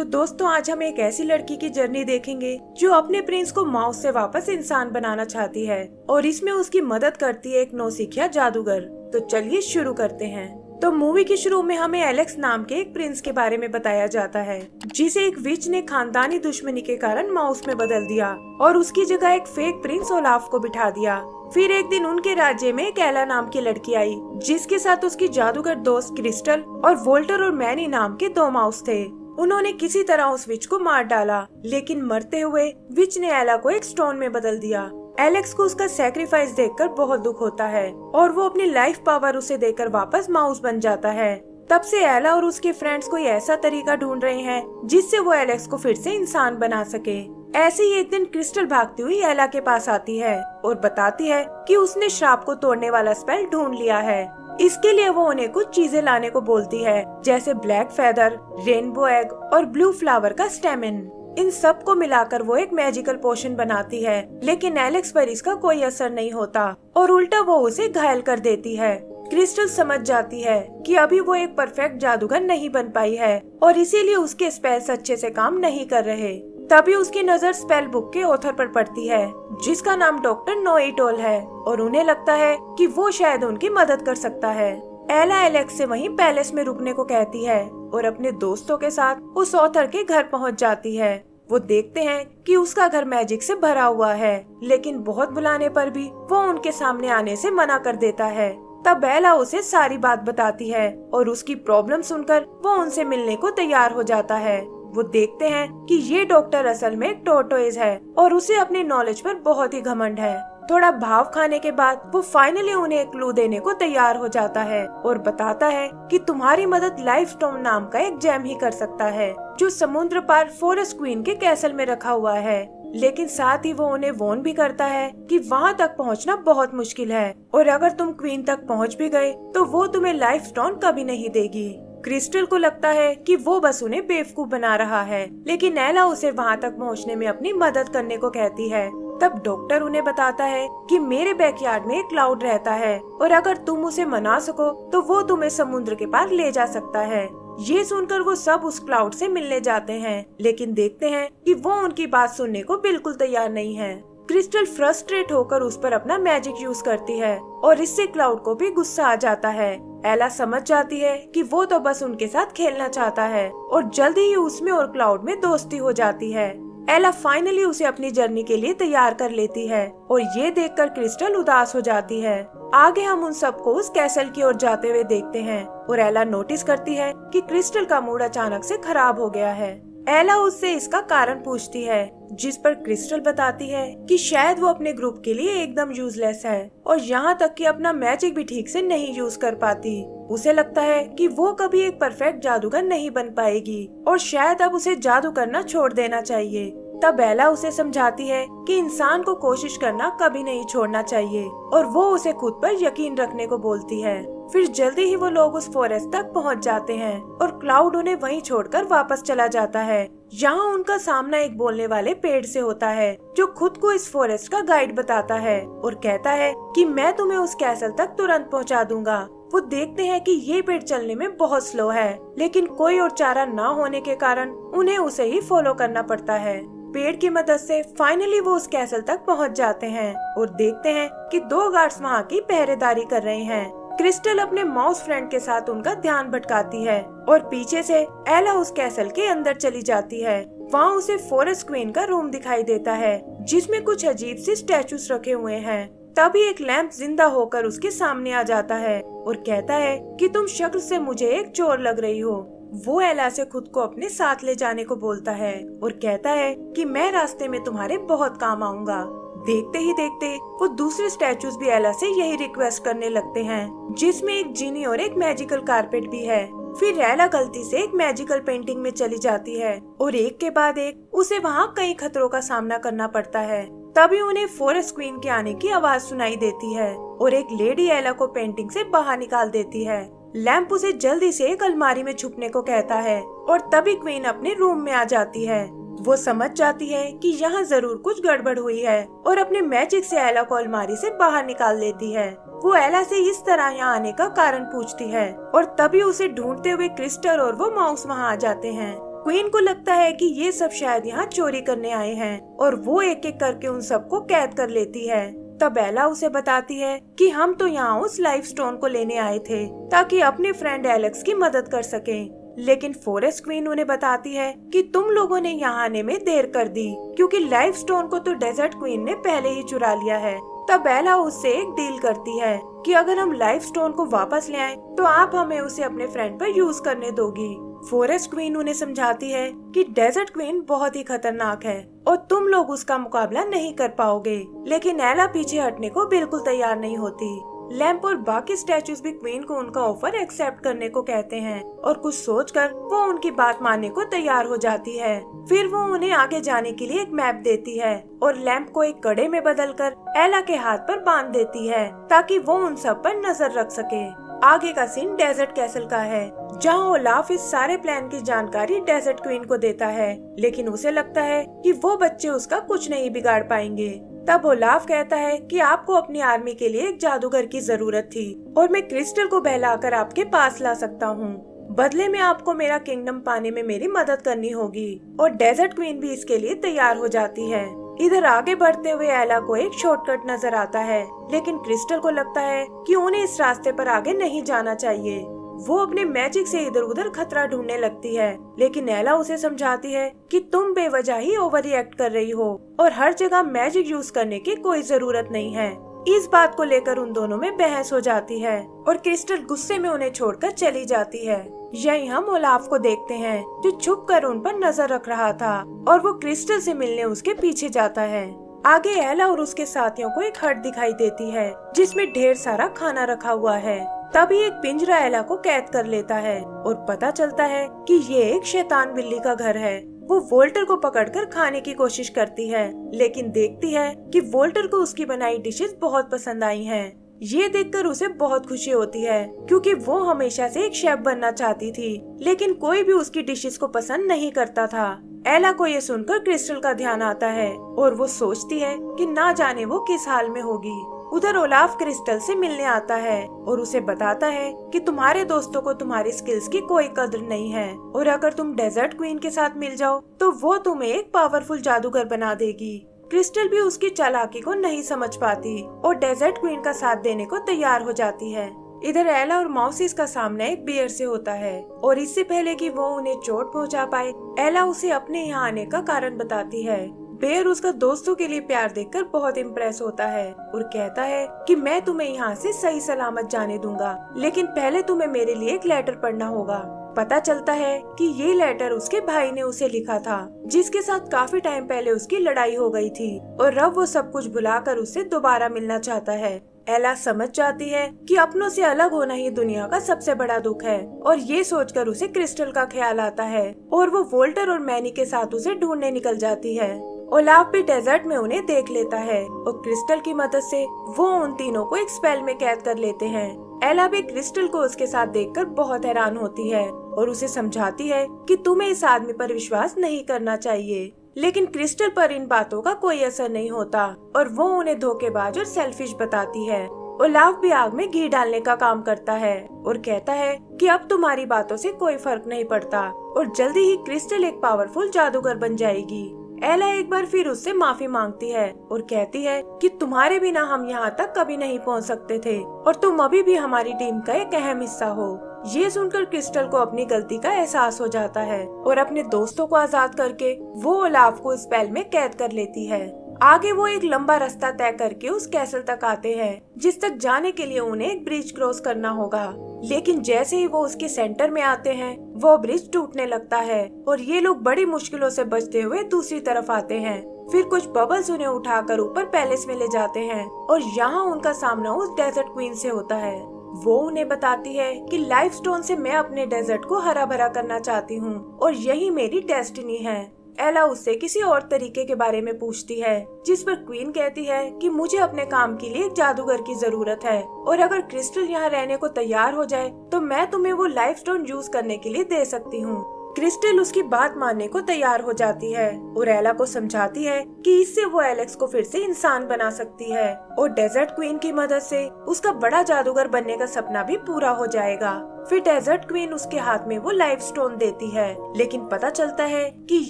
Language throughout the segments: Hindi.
तो दोस्तों, आज हम एक ऐसी लड़की की जर्नी देखेंगे, जो अपने प्रिंस को माउस से वापस इंसान बनाना चाहती है और इसमें उसकी मदद करती है एक नौसिखिया जादूगर। तो चलिए शुरू करते हैं। तो मूवी के शुरू में हमें एलेक्स नाम के एक प्रिंस के बारे में बताया जाता है, जिसे एक विच ने खानदानी दुश्मनी के कारण माउस में बदल दिया और उसकी जगह एक फेक प्रिंस ओलाफ को बिठा दिया। फिर एक दिन उनके राज्य में एक एला नाम की लड़की आई, जिसके साथ उसकी जादूगर दोस्त क्रिस्टल और वोल्टर और मैनी नाम के दो माउस थे। उन्होंने किसी तरह उस विच को मार डाला, लेकिन मरते हुए विच ने एला को एक स्टोन में बदल दिया। एलेक्स को उसका सेक्रीफाइस देखकर बहुत दुख होता है, और वो अपनी लाइफ पावर उसे देकर वापस माउस बन जाता है। तब से एला और उसके फ्रेंड्स कोई ऐसा तरीका ढूंढ रहे हैं, जिससे वो एलेक्स को फिर से इंसान बना सके। ऐसे ही एक दिन क्रिस्टल भागती हुई एला के पास आती है और बताती है कि उसने श्राप को तोड़ने वाला स्पेल ढूंढ लिया है। इसके लिए वो उन्हें कुछ चीज़ें लाने को बोलती है, जैसे ब्लैक फेदर रेनबो एग और ब्लू फ्लावर का स्टेमिन इन सबको मिलाकर वो एक मैजिकल पोशन बनाती है, लेकिन एलेक्स पर इसका कोई असर नहीं होता और उल्टा वो उसे घायल कर देती है। क्रिस्टल समझ जाती है कि अभी वो एक परफेक्ट जादूगर नहीं बन पाई है और इसीलिए उसके स्पेल्स अच्छे से काम नहीं कर रहे। तभी उसकी नज़र स्पेल बुक के ऑथर पर पड़ती है, जिसका नाम डॉक्टर नोइटोल है, और उन्हें लगता है कि वो शायद उनकी मदद कर सकता है। एला एलेक्स से वहीं पैलेस में रुकने को कहती है, और अपने दोस्तों के साथ उस ऑथर के घर पहुँच जाती है। वो देखते हैं कि उसका घर मैजिक से भरा हुआ है, लेकिन बहुत बुलाने पर भी वो उनके सामने आने से मना कर देता है। तब बेला उसे सारी बात बताती है, और उसकी प्रॉब्लम सुनकर वो उनसे मिलने को तैयार हो जाता है। वो देखते हैं कि ये डॉक्टर असल में टोटोइज है और उसे अपने नॉलेज पर बहुत ही घमंड है। थोड़ा भाव खाने के बाद वो फाइनली उन्हें एक क्लू देने को तैयार हो जाता है और बताता है कि तुम्हारी मदद लाइफ स्टोन नाम का एक जैम ही कर सकता है, जो समुद्र पार फॉरेस्ट क्वीन के कैसल में रखा हुआ है। लेकिन साथ ही वो उन्हें वोन भी करता है कि वहाँ तक पहुँचना बहुत मुश्किल है और अगर तुम क्वीन तक पहुँच भी गए तो वो तुम्हें लाइफ स्टोन कभी नहीं देगी। क्रिस्टल को लगता है कि वो बस उन्हें बेवकूफ़ बना रहा है। लेकिन नैला उसे वहाँ तक पहुँचने में अपनी मदद करने को कहती है। तब डॉक्टर उन्हें बताता है कि मेरे बैकयार्ड में एक क्लाउड रहता है और अगर तुम उसे मना सको तो वो तुम्हें समुद्र के पार ले जा सकता है। ये सुनकर वो सब उस क्लाउड से मिलने जाते हैं, लेकिन देखते हैं कि वो उनकी बात सुनने को बिल्कुल तैयार नहीं है। क्रिस्टल फ्रस्ट्रेट होकर उस पर अपना मैजिक यूज़ करती है और इससे क्लाउड को भी गुस्सा आ जाता है। एला समझ जाती है कि वो तो बस उनके साथ खेलना चाहता है और जल्दी ही उसमें और क्लाउड में दोस्ती हो जाती है। एला फाइनली उसे अपनी जर्नी के लिए तैयार कर लेती है और ये देखकर क्रिस्टल उदास हो जाती है। आगे हम उन सबको उस कैसल की ओर जाते हुए देखते हैं और एला नोटिस करती है कि क्रिस्टल का मूड अचानक से खराब हो गया है। एला उससे इसका कारण पूछती है, जिस पर क्रिस्टल बताती है कि शायद वो अपने ग्रुप के लिए एकदम यूजलेस है और यहाँ तक कि अपना मैजिक भी ठीक से नहीं यूज़ कर पाती। उसे लगता है कि वो कभी एक परफेक्ट जादूगर नहीं बन पाएगी और शायद अब उसे जादू करना छोड़ देना चाहिए। तब एला उसे समझाती है कि इंसान को कोशिश करना कभी नहीं छोड़ना चाहिए और वो उसे खुद पर यकीन रखने को बोलती है। फिर जल्दी ही वो लोग उस फॉरेस्ट तक पहुँच जाते हैं और क्लाउड उन्हें वहीं छोड़कर वापस चला जाता है। यहाँ उनका सामना एक बोलने वाले पेड़ से होता है, जो खुद को इस फॉरेस्ट का गाइड बताता है और कहता है कि मैं तुम्हें उस कैसल तक तुरंत पहुँचा दूँगा। वो देखते हैं कि ये पेड़ चलने में बहुत स्लो है, लेकिन कोई और चारा न होने के कारण उन्हें उसे ही फॉलो करना पड़ता है। पेड़ की मदद से फाइनली वो उस कैसल तक पहुँच जाते हैं और देखते हैं कि दो गार्ड्स वहाँ की पहरेदारी कर रहे हैं। क्रिस्टल अपने माउस फ्रेंड के साथ उनका ध्यान भटकाती है और पीछे से एला उस कैसल के अंदर चली जाती है। वहाँ उसे फॉरेस्ट क्वीन का रूम दिखाई देता है, जिसमें कुछ अजीब सी स्टेचूज रखे हुए हैं। तभी एक लैंप ज़िंदा होकर उसके सामने आ जाता है और कहता है कि तुम शक्ल से मुझे एक चोर लग रही हो। वो एला से खुद को अपने साथ ले जाने को बोलता है और कहता है कि मैं रास्ते में तुम्हारे बहुत काम आऊँगा। देखते ही देखते वो दूसरे स्टैचूज भी एला से यही रिक्वेस्ट करने लगते हैं, जिसमें एक जीनी और एक मैजिकल कारपेट भी है। फिर एला गलती से एक मैजिकल पेंटिंग में चली जाती है और एक के बाद एक उसे वहाँ कई खतरों का सामना करना पड़ता है। तभी उन्हें फॉरेस्ट क्वीन के आने की आवाज़ सुनाई देती है और एक लेडी एला को पेंटिंग से बाहर निकाल देती है। लैम्प उसे जल्दी से एक अलमारी में छुपने को कहता है और तभी क्वीन अपने रूम में आ जाती है। वो समझ जाती है कि यहाँ ज़रूर कुछ गड़बड़ हुई है और अपने मैजिक से एला को अलमारी से बाहर निकाल लेती है। वो एला से इस तरह यहाँ आने का कारण पूछती है और तभी उसे ढूंढते हुए क्रिस्टल और वो माउस वहाँ आ जाते हैं। क्वीन को लगता है कि ये सब शायद यहाँ चोरी करने आए हैं और वो एक एक करके उन सबको कैद कर लेती है। तब एला उसे बताती है कि हम तो यहाँ उस लाइफ स्टोन को लेने आए थे ताकि अपने फ्रेंड एलेक्स की मदद कर सके। लेकिन फॉरेस्ट क्वीन उन्हें बताती है कि तुम लोगों ने यहाँ आने में देर कर दी, क्योंकि लाइफ स्टोन को तो डेजर्ट क्वीन ने पहले ही चुरा लिया है। तब बेला उससे एक डील करती है कि अगर हम लाइफ स्टोन को वापस ले आए तो आप हमें उसे अपने फ्रेंड पर यूज़ करने दोगी। फॉरेस्ट क्वीन उन्हें समझाती है कि डेजर्ट क्वीन बहुत ही खतरनाक है और तुम लोग उसका मुकाबला नहीं कर पाओगे, लेकिन एला पीछे हटने को बिल्कुल तैयार नहीं होती। लैम्प और बाकी स्टैचूज भी क्वीन को उनका ऑफ़र एक्सेप्ट करने को कहते हैं। और कुछ सोचकर वो उनकी बात मानने को तैयार हो जाती है। फिर वो उन्हें आगे जाने के लिए एक मैप देती है और लैंप को एक कड़े में बदलकर एला के हाथ पर बाँध देती है, ताकि वो उन सब पर नज़र रख सके। आगे का सीन डेजर्ट कैसल का है, जहाँ ओलाफ इस सारे प्लान की जानकारी डेजर्ट क्वीन को देता है, लेकिन उसे लगता है कि वो बच्चे उसका कुछ नहीं बिगाड़ पाएँगे। तब ओलाफ कहता है कि आपको अपनी आर्मी के लिए एक जादूगर की ज़रूरत थी और मैं क्रिस्टल को बहलाकर आपके पास ला सकता हूँ। बदले में आपको मेरा किंगडम पाने में मेरी मदद करनी होगी और डेजर्ट क्वीन भी इसके लिए तैयार हो जाती है। इधर आगे बढ़ते हुए एला को एक शॉर्टकट नज़र आता है, लेकिन क्रिस्टल को लगता है कि उन्हें इस रास्ते पर आगे नहीं जाना चाहिए। वो अपने मैजिक से इधर उधर खतरा ढूँढने लगती है, लेकिन एला उसे समझाती है कि तुम बेवजह ही ओवर रिएक्ट कर रही हो, और हर जगह मैजिक यूज़ करने की कोई ज़रूरत नहीं है। इस बात को लेकर उन दोनों में बहस हो जाती है, और क्रिस्टल गुस्से में उन्हें छोड़कर चली जाती है। यही हम ओलाफ को देखते हैं, जो छुप कर उन पर नज़र रख रहा था, और वो क्रिस्टल से मिलने उसके पीछे जाता है। आगे एला और उसके साथियों को एक हट दिखाई देती है, जिसमें ढेर सारा खाना रखा हुआ है। तभी एक पिंजरा एला को कैद कर लेता है और पता चलता है कि ये एक शैतान बिल्ली का घर है। वो वोल्टर को पकड़कर खाने की कोशिश करती है, लेकिन देखती है कि वोल्टर को उसकी बनाई डिशेस बहुत पसंद आई हैं। ये देखकर उसे बहुत खुशी होती है, क्योंकि वो हमेशा से एक शेफ बनना चाहती थी, लेकिन कोई भी उसकी डिशेस को पसंद नहीं करता था। एला को ये सुनकर क्रिस्टल का ध्यान आता है और वो सोचती है कि ना जाने वो किस हाल में होगी। उधर ओलाफ क्रिस्टल से मिलने आता है और उसे बताता है कि तुम्हारे दोस्तों को तुम्हारी स्किल्स की कोई कदर नहीं है। और अगर तुम डेजर्ट क्वीन के साथ मिल जाओ तो वो तुम्हें एक पावरफुल जादूगर बना देगी। क्रिस्टल भी उसकी चालाकी को नहीं समझ पाती और डेजर्ट क्वीन का साथ देने को तैयार हो जाती है। इधर एला और माउसिस का सामना एक बियर से होता है और इससे पहले कि वो उन्हें चोट पहुँचा पाए, एला उसे अपने यहाँ आने का कारण बताती है। बेयर उसका दोस्तों के लिए प्यार देखकर बहुत इम्प्रेस होता है और कहता है कि मैं तुम्हें यहाँ से सही सलामत जाने दूँगा, लेकिन पहले तुम्हें मेरे लिए एक लेटर पढ़ना होगा। पता चलता है कि ये लेटर उसके भाई ने उसे लिखा था, जिसके साथ काफ़ी टाइम पहले उसकी लड़ाई हो गई थी, और रब वो सब कुछ भुलाकर उससे दोबारा मिलना चाहता है। एला समझ जाती है कि अपनों से अलग होना ही दुनिया का सबसे बड़ा दुख है, और ये सोचकर उसे क्रिस्टल का ख्याल आता है, और वो वोल्टर और मैनी के साथ उसे ढूँढने निकल जाती है। ओलाफ भी डेजर्ट में उन्हें देख लेता है और क्रिस्टल की मदद से वो उन तीनों को एक स्पेल में कैद कर लेते हैं। एला भी क्रिस्टल को उसके साथ देखकर बहुत हैरान होती है और उसे समझाती है कि तुम्हें इस आदमी पर विश्वास नहीं करना चाहिए। लेकिन क्रिस्टल पर इन बातों का कोई असर नहीं होता और वो उन्हें धोखेबाज और सेल्फिश बताती है। ओलाफ भी आग में घी डालने का काम करता है और कहता है कि अब तुम्हारी बातों से कोई फ़र्क नहीं पड़ता और जल्दी ही क्रिस्टल एक पावरफुल जादूगर बन जाएगी। एला एक बार फिर उससे माफ़ी मांगती है और कहती है कि तुम्हारे बिना हम यहाँ तक कभी नहीं पहुँच सकते थे और तुम अभी भी हमारी टीम का एक अहम हिस्सा हो। ये सुनकर क्रिस्टल को अपनी गलती का एहसास हो जाता है और अपने दोस्तों को आज़ाद करके वो ओलाफ को स्पेल में कैद कर लेती है। आगे वो एक लंबा रास्ता तय करके उस कैसल तक आते हैं, जिस तक जाने के लिए उन्हें एक ब्रिज क्रॉस करना होगा। लेकिन जैसे ही वो उसके सेंटर में आते हैं, वो ब्रिज टूटने लगता है और ये लोग बड़ी मुश्किलों से बचते हुए दूसरी तरफ़ आते हैं। फिर कुछ बबल्स उन्हें उठाकर ऊपर पैलेस में ले जाते हैं और यहाँ उनका सामना उस डेजर्ट क्वीन से होता है। वो उन्हें बताती है कि लाइफ स्टोन से मैं अपने डेजर्ट को हरा भरा करना चाहती हूँ और यही मेरी डेस्टिनी है। एला उससे किसी और तरीके के बारे में पूछती है, जिस पर क्वीन कहती है कि मुझे अपने काम के लिए एक जादूगर की ज़रूरत है और अगर क्रिस्टल यहाँ रहने को तैयार हो जाए तो मैं तुम्हें वो लाइफ स्टोन यूज़ करने के लिए दे सकती हूँ। क्रिस्टल उसकी बात मानने को तैयार हो जाती है। और एला को समझाती है कि इससे वो एलेक्स को फिर से इंसान बना सकती है और डेजर्ट क्वीन की मदद से उसका बड़ा जादूगर बनने का सपना भी पूरा हो जाएगा। फिर डेजर्ट क्वीन उसके हाथ में वो लाइफ स्टोन देती है, लेकिन पता चलता है कि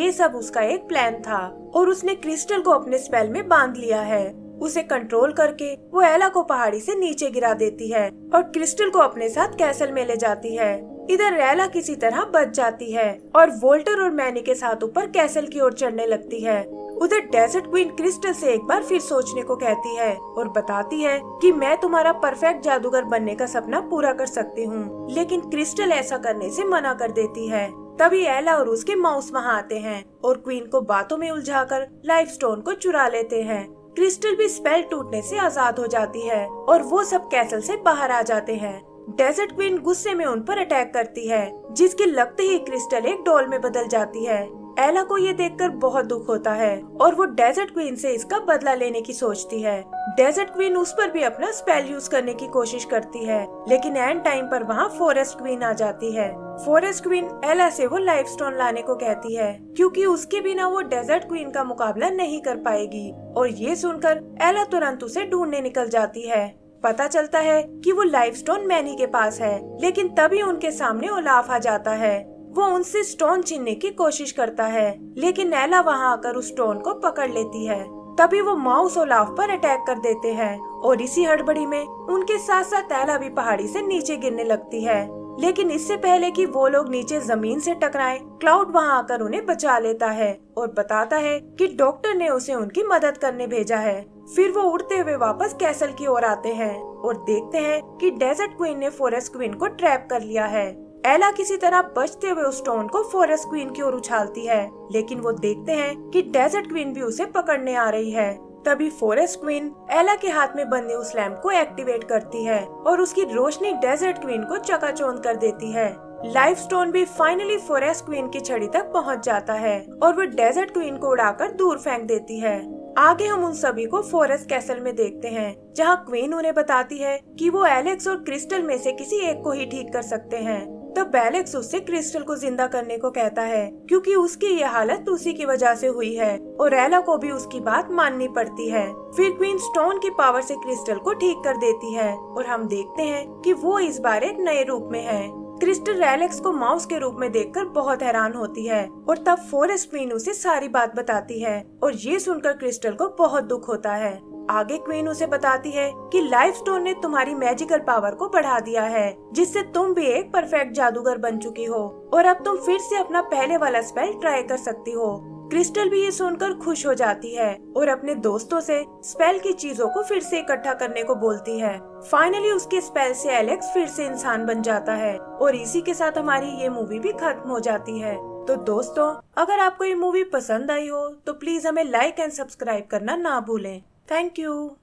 ये सब उसका एक प्लान था और उसने क्रिस्टल को अपने स्पेल में बाँध लिया है। उसे कंट्रोल करके वो एला को पहाड़ी से नीचे गिरा देती है और क्रिस्टल को अपने साथ कैसल में ले जाती है। इधर रैला किसी तरह बच जाती है और वोल्टर और मैनी के साथ ऊपर कैसल की ओर चढ़ने लगती है। उधर डेजर्ट क्वीन क्रिस्टल से एक बार फिर सोचने को कहती है और बताती है कि मैं तुम्हारा परफेक्ट जादूगर बनने का सपना पूरा कर सकती हूँ, लेकिन क्रिस्टल ऐसा करने से मना कर देती है। तभी एला और उसके माउस वहाँ आते हैं और क्वीन को बातों में उलझाकर लाइफ स्टोन को चुरा लेते हैं। क्रिस्टल भी स्पेल टूटने से आज़ाद हो जाती है और वो सब कैसल से बाहर आ जाते हैं। डेजर्ट क्वीन गुस्से में उन पर अटैक करती है, जिसके लगते ही क्रिस्टल एक डॉल में बदल जाती है। एला को ये देखकर बहुत दुख होता है, और वो डेजर्ट क्वीन से इसका बदला लेने की सोचती है। डेजर्ट क्वीन उस पर भी अपना स्पेल यूज़ करने की कोशिश करती है, लेकिन एंड टाइम पर वहाँ फॉरेस्ट क्वीन आ जाती है। फॉरेस्ट क्वीन एला से वो लाइफ स्टोन लाने को कहती है, क्योंकि उसके बिना वो डेजर्ट क्वीन का मुकाबला नहीं कर पाएगी। और ये सुनकर एला तुरंत उसे ढूँढने निकल जाती है। पता चलता है कि वो लाइफ स्टोन मैनी के पास है, लेकिन तभी उनके सामने ओलाफ आ जाता है। वो उनसे स्टोन छीनने की कोशिश करता है, लेकिन नैला वहाँ आकर उस स्टोन को पकड़ लेती है। तभी वो माउस ओलाफ पर अटैक कर देते हैं, और इसी हड़बड़ी में उनके साथ साथ एला भी पहाड़ी से नीचे गिरने लगती है। लेकिन इससे पहले कि वो लोग नीचे ज़मीन से टकराएँ, क्लाउड वहाँ आकर उन्हें बचा लेता है और बताता है कि डॉक्टर ने उसे उनकी मदद करने भेजा है। फिर वो उड़ते हुए वापस कैसल की ओर आते हैं और देखते हैं कि डेजर्ट क्वीन ने फॉरेस्ट क्वीन को ट्रैप कर लिया है। एला किसी तरह बचते हुए उस स्टोन को फॉरेस्ट क्वीन की ओर उछालती है लेकिन वो देखते हैं कि डेजर्ट क्वीन भी उसे पकड़ने आ रही है। तभी फॉरेस्ट क्वीन एला के हाथ में बंधे उस लैम्प को एक्टिवेट करती है और उसकी रोशनी डेजर्ट क्वीन को चकाचौंध कर देती है। लाइफ स्टोन भी फाइनली फॉरेस्ट क्वीन की छड़ी तक पहुँच जाता है और वो डेजर्ट क्वीन को उड़ाकर दूर फेंक देती है। आगे हम उन सभी को फॉरेस्ट कैसल में देखते हैं, जहाँ क्वीन उन्हें बताती है कि वो एलेक्स और क्रिस्टल में से किसी एक को ही ठीक कर सकते हैं। तब एलेक्स उससे क्रिस्टल को ज़िंदा करने को कहता है, क्योंकि उसकी ये हालत उसी की वजह से हुई है, और एला को भी उसकी बात माननी पड़ती है। फिर क्वीन स्टोन की पावर से क्रिस्टल को ठीक कर देती है, और हम देखते हैं कि वो इस बार एक नए रूप में है। क्रिस्टल एलेक्स को माउस के रूप में देखकर बहुत हैरान होती है, और तब फॉरेस्ट क्वीन उसे सारी बात बताती है, और ये सुनकर क्रिस्टल को बहुत दुख होता है। आगे क्वीन उसे बताती है कि लाइफ स्टोन ने तुम्हारी मैजिकल पावर को बढ़ा दिया है, जिससे तुम भी एक परफेक्ट जादूगर बन चुकी हो, और अब तुम फिर से अपना पहले वाला स्पेल ट्राई कर सकती हो। क्रिस्टल भी ये सुनकर खुश हो जाती है और अपने दोस्तों से स्पेल की चीज़ों को फिर से इकट्ठा करने को बोलती है। फाइनली उसके स्पेल से एलेक्स फिर से इंसान बन जाता है, और इसी के साथ हमारी ये मूवी भी खत्म हो जाती है। तो दोस्तों, अगर आपको ये मूवी पसंद आई हो तो प्लीज़ हमें लाइक एंड सब्सक्राइब करना ना भूलें। Thank you.